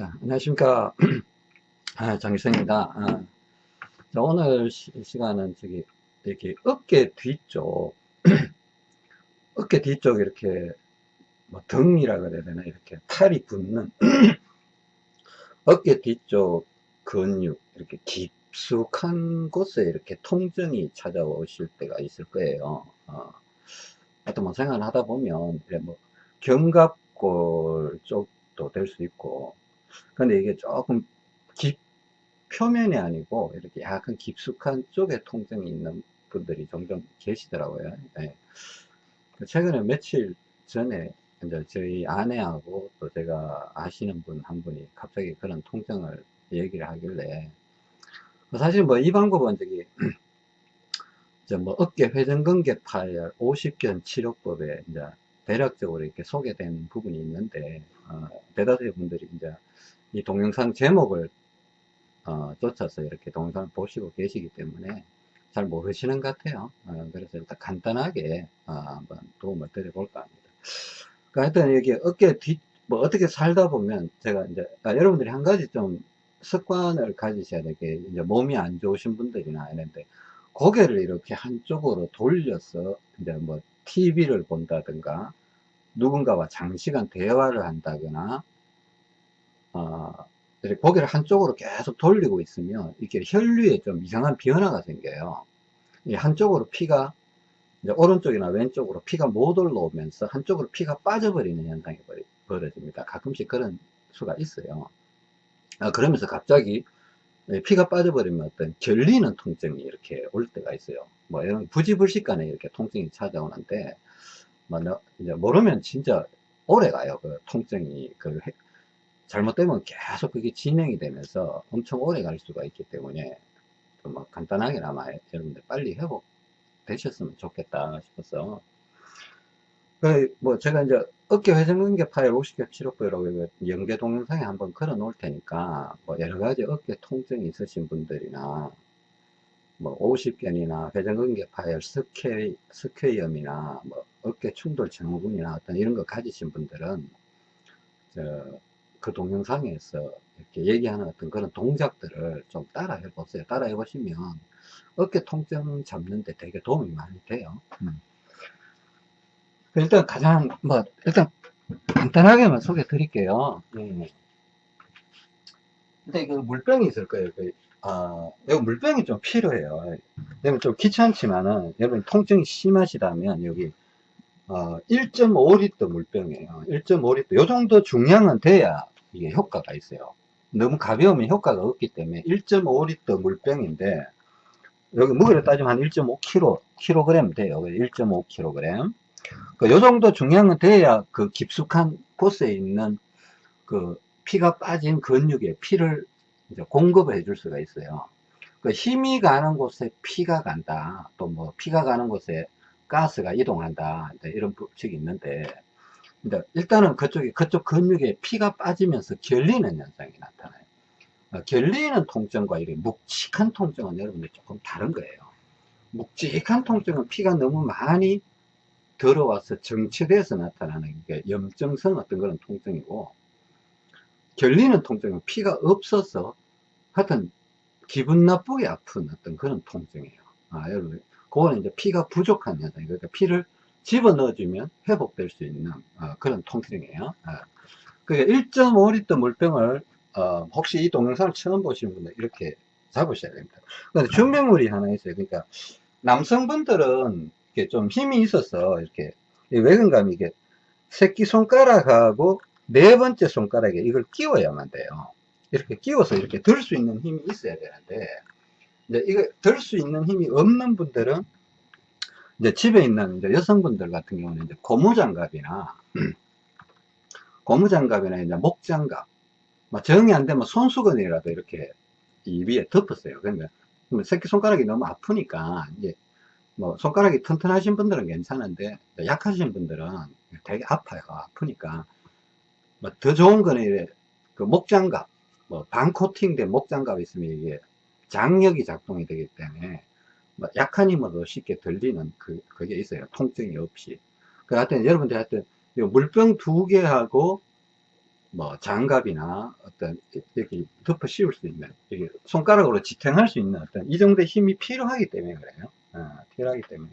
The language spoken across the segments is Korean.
자, 안녕하십니까. 아, 장기성입니다. 아, 자, 오늘 시, 간은 저기, 이렇게 어깨 뒤쪽, 어깨 뒤쪽 이렇게, 뭐 등이라 그래야 되나, 이렇게 팔이 붙는, 어깨 뒤쪽 근육, 이렇게 깊숙한 곳에 이렇게 통증이 찾아오실 때가 있을 거예요. 어, 하여튼 뭐 생활을 하다 보면, 뭐, 견갑골 쪽도 될 수 있고, 근데 이게 조금 깊, 표면이 아니고 이렇게 약간 깊숙한 쪽에 통증이 있는 분들이 종종 계시더라고요. 네. 최근에 며칠 전에 이제 저희 아내하고 또 제가 아시는 분 한 분이 갑자기 그런 통증을 얘기를 하길래 사실 뭐 이 방법은 저기 뭐 어깨 회전근개파열 50견 치료법에 이제 대략적으로 이렇게 소개된 부분이 있는데 어, 대다수의 분들이 이제 이 동영상 제목을 어, 쫓아서 이렇게 동영상을 보시고 계시기 때문에 잘 모르시는 것 같아요. 어, 그래서 일단 간단하게 어, 한번 도움을 드려볼까 합니다. 그러니까 하여튼 여기 어깨 뒤, 뭐 어떻게 살다 보면 제가 이제 아, 여러분들이 한 가지 좀 습관을 가지셔야 될 게 이제 몸이 안 좋으신 분들이나 이런데 고개를 이렇게 한쪽으로 돌려서 이제 뭐 TV를 본다든가 누군가와 장시간 대화를 한다거나 어, 고개를 한쪽으로 계속 돌리고 있으면 이렇게 혈류에 좀 이상한 변화가 생겨요. 한쪽으로 피가 오른쪽이나 왼쪽으로 피가 못 올라오면서 한쪽으로 피가 빠져버리는 현상이 벌어집니다. 가끔씩 그런 수가 있어요. 아, 그러면서 갑자기 피가 빠져버리면 어떤 결리는 통증이 이렇게 올 때가 있어요. 뭐 이런 부지불식간에 이렇게 통증이 찾아오는데 뭐 이제 모르면 진짜 오래 가요. 그 통증이 그 잘못되면 계속 그게 진행이 되면서 엄청 오래 갈 수가 있기 때문에 뭐 간단하게나마 여러분들 빨리 회복 되셨으면 좋겠다 싶어서. 그뭐 제가 이제 어깨 회전근개 파열 50견 치료법이라고 연계 동영상에 한번 걸어 놓을 테니까 뭐 여러 가지 어깨 통증이 있으신 분들이나 뭐 50견이나 회전근개 파열 석회, 석회염이나 뭐 어깨 충돌 증후군이나 어떤 이런 거 가지신 분들은 저 그 동영상에서 이렇게 얘기하는 어떤 그런 동작들을 좀 따라 해보세요. 따라 해보시면 어깨 통증 잡는데 되게 도움이 많이 돼요. 음. 일단 가장 뭐 일단 간단하게만 소개 드릴게요. 네. 근데 그 물병이 있을 거예요. 그, 아, 여기 물병이 좀 필요해요. 여러분 좀 귀찮지만은 여러분 통증이 심하시다면 여기 어, 1.5리터 물병이에요. 1.5리터. 요 정도 중량은 돼야 이게 효과가 있어요. 너무 가벼우면 효과가 없기 때문에 1.5리터 물병인데 여기 무게를 따지면 한 1.5kg, kg 돼요. 1.5kg. 그, 요 정도 중량은 돼야 그 깊숙한 곳에 있는 그 피가 빠진 근육에 피를 이제 공급을 해줄 수가 있어요. 그 힘이 가는 곳에 피가 간다. 또 뭐 피가 가는 곳에 가스가 이동한다. 이런 법칙이 있는데 일단은 그쪽에 그쪽 근육에 피가 빠지면서 결리는 현상이 나타나요. 어, 결리는 통증과 이렇게 묵직한 통증은 여러분들 조금 다른 거예요. 묵직한 통증은 피가 너무 많이 들어와서 정체돼서 나타나는 게 염증성 어떤 그런 통증이고 결리는 통증은 피가 없어서 하여튼 기분 나쁘게 아픈 어떤 그런 통증이에요. 아, 여러분, 그거는 이제 피가 부족한 현상이에요. 그러니까 피를 집어넣어주면 회복될 수 있는 어, 그런 통증이에요. 어. 그러니까 1.5리터 물병을 어, 혹시 이 동영상을 처음 보시는 분들 이렇게 잡으셔야 됩니다. 근데 준비물이 하나 있어요. 그러니까 남성분들은 이렇게 좀 힘이 있어서 이렇게 외근감이 이게 새끼 손가락하고 네 번째 손가락에 이걸 끼워야만 돼요. 이렇게 끼워서 이렇게 들 수 있는 힘이 있어야 되는데 이제 이거 들 수 있는 힘이 없는 분들은 이제 집에 있는 이제 여성분들 같은 경우는 이제 고무장갑이나 고무장갑이나 이제 목장갑 뭐 정이 안 되면 손수건이라도 이렇게 이 위에 덮었어요. 그러니까 새끼 손가락이 너무 아프니까 이제 뭐 손가락이 튼튼하신 분들은 괜찮은데 약하신 분들은 되게 아파요. 아프니까 뭐 더 좋은 거는 그 목장갑 뭐 반코팅된 목장갑이 있으면 이게 장력이 작동이 되기 때문에 뭐 약한 힘으로 쉽게 들리는 그, 그게 있어요. 통증이 없이. 그 하여튼 여러분들 하여튼 물병 두 개하고 뭐 장갑이나 어떤 이렇게 덮어 씌울 수 있는 손가락으로 지탱할 수 있는 어떤 이 정도의 힘이 필요하기 때문에 그래요. 어, 필요하기 때문에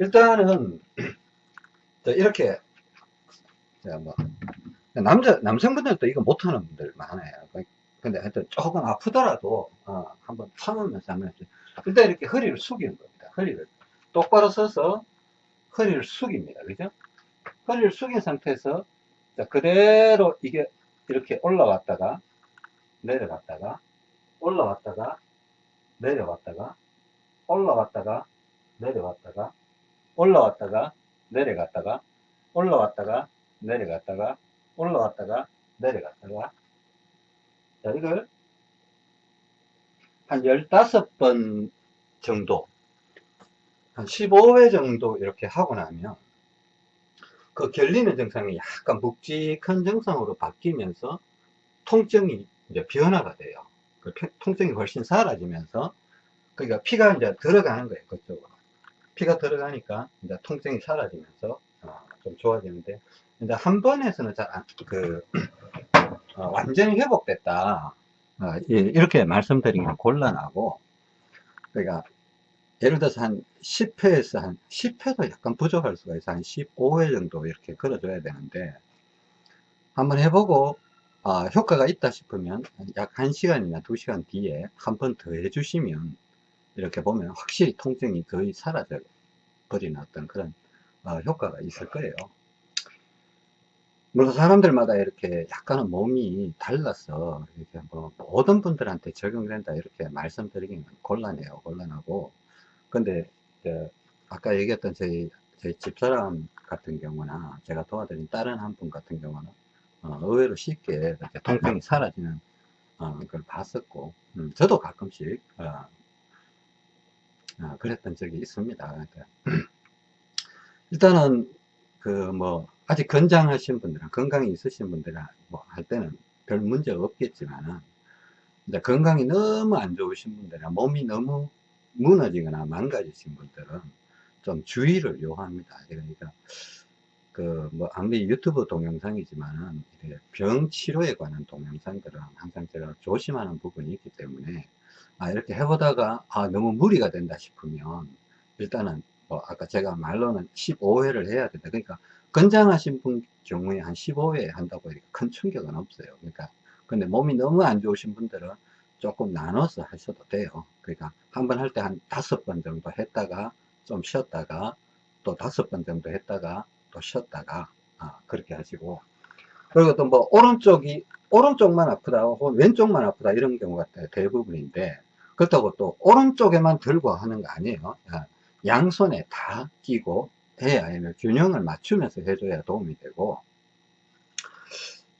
일단은 자, 이렇게 자, 뭐 남자 남성분들도 이거 못하는 분들 많아요. 근데 하여튼 조금 아프더라도 어, 한번 참으면서 하면 일단 이렇게 허리를 숙이는 겁니다. 허리를 똑바로 서서 허리를 숙입니다. 그죠? 허리를 숙인 상태에서 자, 그대로 이게 이렇게 올라왔다가 내려갔다가 올라왔다가 내려갔다가 올라왔다가 내려갔다가 올라왔다가 내려갔다가 올라왔다가 내려갔다가 올라왔다가 내려갔다가 자 이걸 한 15번 정도 한 15회 정도 이렇게 하고 나면 그 결리는 증상이 약간 묵직한 증상으로 바뀌면서 통증이 이제 변화가 돼요. 그 통증이 훨씬 사라지면서 그러니까 피가 이제 들어가는 거예요. 그쪽으로. 피가 들어가니까 이제 통증이 사라지면서 어, 좀 좋아지는데 이제 한 번에서는 잘 그, 어, 완전히 회복됐다. 어, 이렇게 말씀드리기는 곤란하고 그러니까 예를 들어서 한 10회에서 한 10회도 약간 부족할 수가 있어. 한 15회 정도 이렇게 걸어줘야 되는데, 한번 해보고, 아, 효과가 있다 싶으면 약 1시간이나 2시간 뒤에 한 번 더 해주시면, 이렇게 보면 확실히 통증이 거의 사라져 버리는 어떤 그런 어, 효과가 있을 거예요. 물론 사람들마다 이렇게 약간은 몸이 달라서 이렇게 뭐 모든 분들한테 적용된다 이렇게 말씀드리기는 곤란해요. 곤란하고 근데 아까 얘기했던 저희 저희 집사람 같은 경우나 제가 도와드린 다른 한 분 같은 경우는 어, 의외로 쉽게 이렇게 통증이 사라지는 어, 걸 봤었고 음, 저도 가끔씩 어, 어, 그랬던 적이 있습니다. 그러니까 일단은 그뭐 아직 건장하신 분들은 건강이 있으신 분들은 뭐 할 때는 별 문제 없겠지만은 이제 건강이 너무 안 좋으신 분들은 몸이 너무 무너지거나 망가지신 분들은 좀 주의를 요합니다. 그러니까 그뭐 아무리 유튜브 동영상이지만은 병 치료에 관한 동영상들은 항상 제가 조심하는 부분이 있기 때문에 아 이렇게 해보다가 아 너무 무리가 된다 싶으면 일단은 뭐 아까 제가 말로는 15회를 해야 된다. 그러니까 건장하신 분 경우에 한 15회 한다고 이렇게 큰 충격은 없어요. 그러니까 근데 몸이 너무 안 좋으신 분들은 조금 나눠서 하셔도 돼요. 그러니까 한 번 할 때 한 다섯 번 정도 했다가 좀 쉬었다가 또 다섯 번 정도 했다가 또 쉬었다가 아, 그렇게 하시고 그리고 또 뭐 오른쪽이 오른쪽만 아프다 혹은 왼쪽만 아프다 이런 경우가 대부분인데 그렇다고 또 오른쪽에만 들고 하는 거 아니에요. 아, 양손에 다 끼고 해야 균형을 맞추면서 해줘야 도움이 되고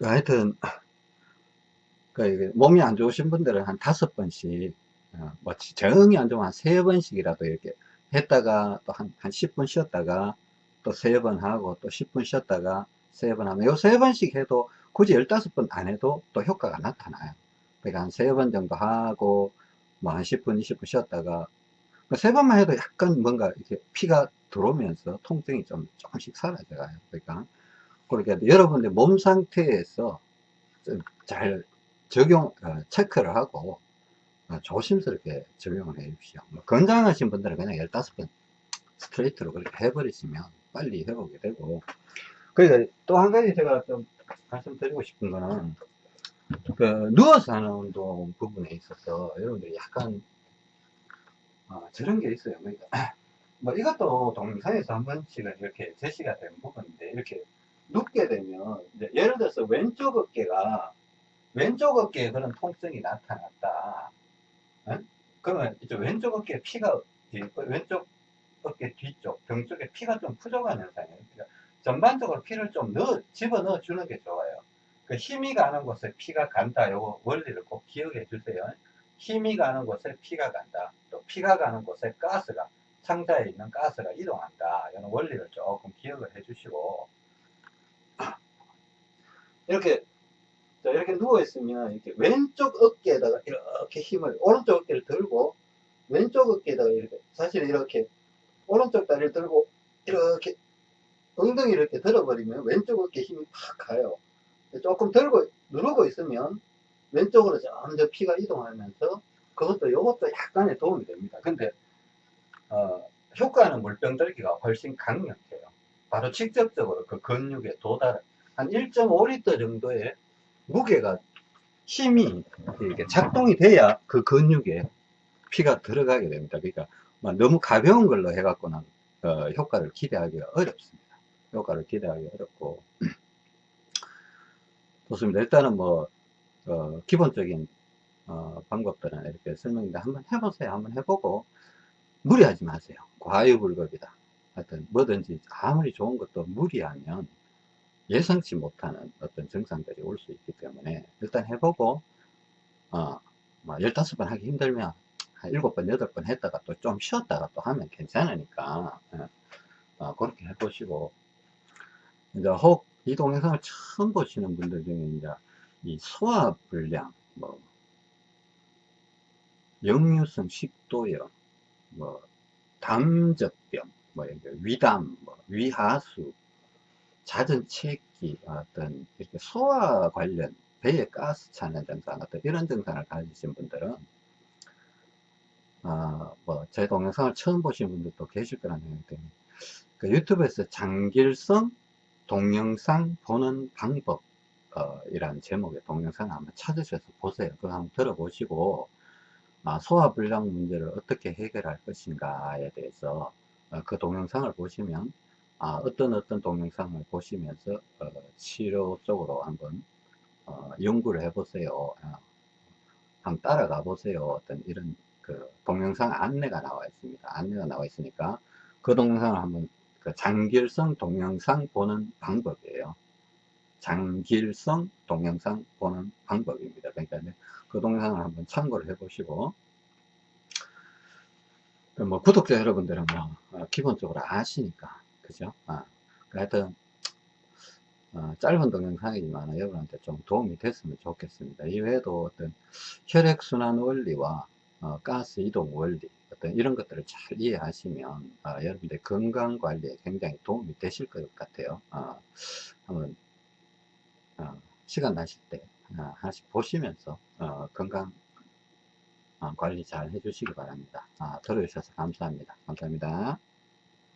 하여튼 그 몸이 안 좋으신 분들은 한 다섯 번씩 어, 뭐 정이 안 좋으면 한 세 번씩이라도 이렇게 했다가 또 한 한 10분 쉬었다가 또 세 번 하고 또 10분 쉬었다가 세 번 하면 요 세 번씩 해도 굳이 15번 안 해도 또 효과가 나타나요. 그러니까 한 세 번 정도 하고 뭐 한 10분 20분 쉬었다가 그세 번만 해도 약간 뭔가 이렇게 피가 들어오면서 통증이 좀 조금씩 사라져가요. 그러니까 그러니까 여러분들 몸 상태에서 잘 적용, 어, 체크를 하고 어, 조심스럽게 적용을 해 주십시오. 뭐 건강하신 분들은 그냥 15번 스트레이트로 그렇게 해버리시면 빨리 회복이 되고 그러니까 또 한 가지 제가 좀 말씀드리고 싶은 거는 그 누워서 하는 운동 부분에 있어서 여러분들이 약간 어, 저런 게 있어요. 그러니까 뭐 이것도 동영상에서 한 번씩은 이렇게 제시가 된 부분인데 이렇게 눕게 되면 예를 들어서 왼쪽 어깨가 왼쪽 어깨에 그런 통증이 나타났다. 에? 그러면 이제 왼쪽 어깨에 피가 왼쪽 어깨 뒤쪽 병 쪽에 피가 좀 부족한 현상이에요. 그러니까 전반적으로 피를 좀 넣어 집어 넣어 주는 게 좋아요. 그 힘이 가는 곳에 피가 간다. 요거 원리를 꼭 기억해 주세요. 힘이 가는 곳에 피가 간다. 또 피가 가는 곳에 가스가 상자에 있는 가스가 이동한다. 이런 원리를 조금 기억을 해 주시고 이렇게 자, 이렇게 누워 있으면, 이렇게 왼쪽 어깨에다가 이렇게 힘을, 오른쪽 어깨를 들고, 왼쪽 어깨에다가 이렇게, 사실 이렇게, 오른쪽 다리를 들고, 이렇게, 엉덩이를 이렇게 들어버리면 왼쪽 어깨 힘이 팍 가요. 조금 들고 누르고 있으면 왼쪽으로 점점 피가 이동하면서 그것도 이것도 약간의 도움이 됩니다. 근데 어, 효과는 물병 들기가 훨씬 강력해요. 바로 직접적으로 그 근육에 도달 한 1.5리터 정도의 무게가 힘이 이렇게 작동이 돼야 그 근육에 피가 들어가게 됩니다. 그러니까 막 너무 가벼운 걸로 해갖고는 어, 효과를 기대하기가 어렵습니다. 효과를 기대하기 어렵고 좋습니다. 일단은 뭐 어, 기본적인 어, 방법들은 이렇게 설명인데 한번 해보세요. 한번 해보고 무리하지 마세요. 과유불급이다. 하여튼 뭐든지 아무리 좋은 것도 무리하면 예상치 못하는 어떤 증상들이 올 수 있기 때문에 일단 해보고 어, 뭐 15번 하기 힘들면 한 7번, 8번 했다가 또 좀 쉬었다가 또 하면 괜찮으니까 예. 어, 그렇게 해보시고 이제 혹 이 동영상을 처음 보시는 분들 중에 이제 이 소화불량, 뭐 역류성 식도염, 뭐 담적병, 뭐 위담, 뭐 위하수, 잦은 체기, 어떤 이렇게 소화 관련 배에 가스 차는 증상, 어떤 이런 증상을 가지신 분들은 어, 뭐제 동영상을 처음 보신 분들도 계실 거라는 생각이 듭니다. 그 유튜브에서 장길성 동영상 보는 방법 어, 이란 제목의 동영상 한번 찾으셔서 보세요. 그거 한번 들어보시고 아, 소화불량 문제를 어떻게 해결할 것인가에 대해서 어, 그 동영상을 보시면 아, 어떤 어떤 동영상을 보시면서 어, 치료 쪽으로 한번 어, 연구를 해보세요. 어, 한번 따라가 보세요. 어떤 이런 그 동영상 안내가 나와 있습니다. 안내가 나와 있으니까 그 동영상을 한번 그 장길성 동영상 보는 방법이에요. 장길성 동영상 보는 방법입니다. 그러니까 그 동영상을 한번 참고를 해 보시고 뭐 구독자 여러분들은 뭐 어, 기본적으로 아시니까 그죠? 아, 하여튼 어, 짧은 동영상이지만 여러분한테 좀 도움이 됐으면 좋겠습니다. 이외에도 어떤 혈액순환 원리와 어, 가스 이동 원리 어떤 이런 것들을 잘 이해하시면 어, 여러분들 건강 관리에 굉장히 도움이 되실 것 같아요. 어, 한번 어, 시간 나실 때 어, 하나씩 보시면서 어, 건강 관리 잘 해주시기 바랍니다. 아, 들어주셔서 감사합니다. 감사합니다.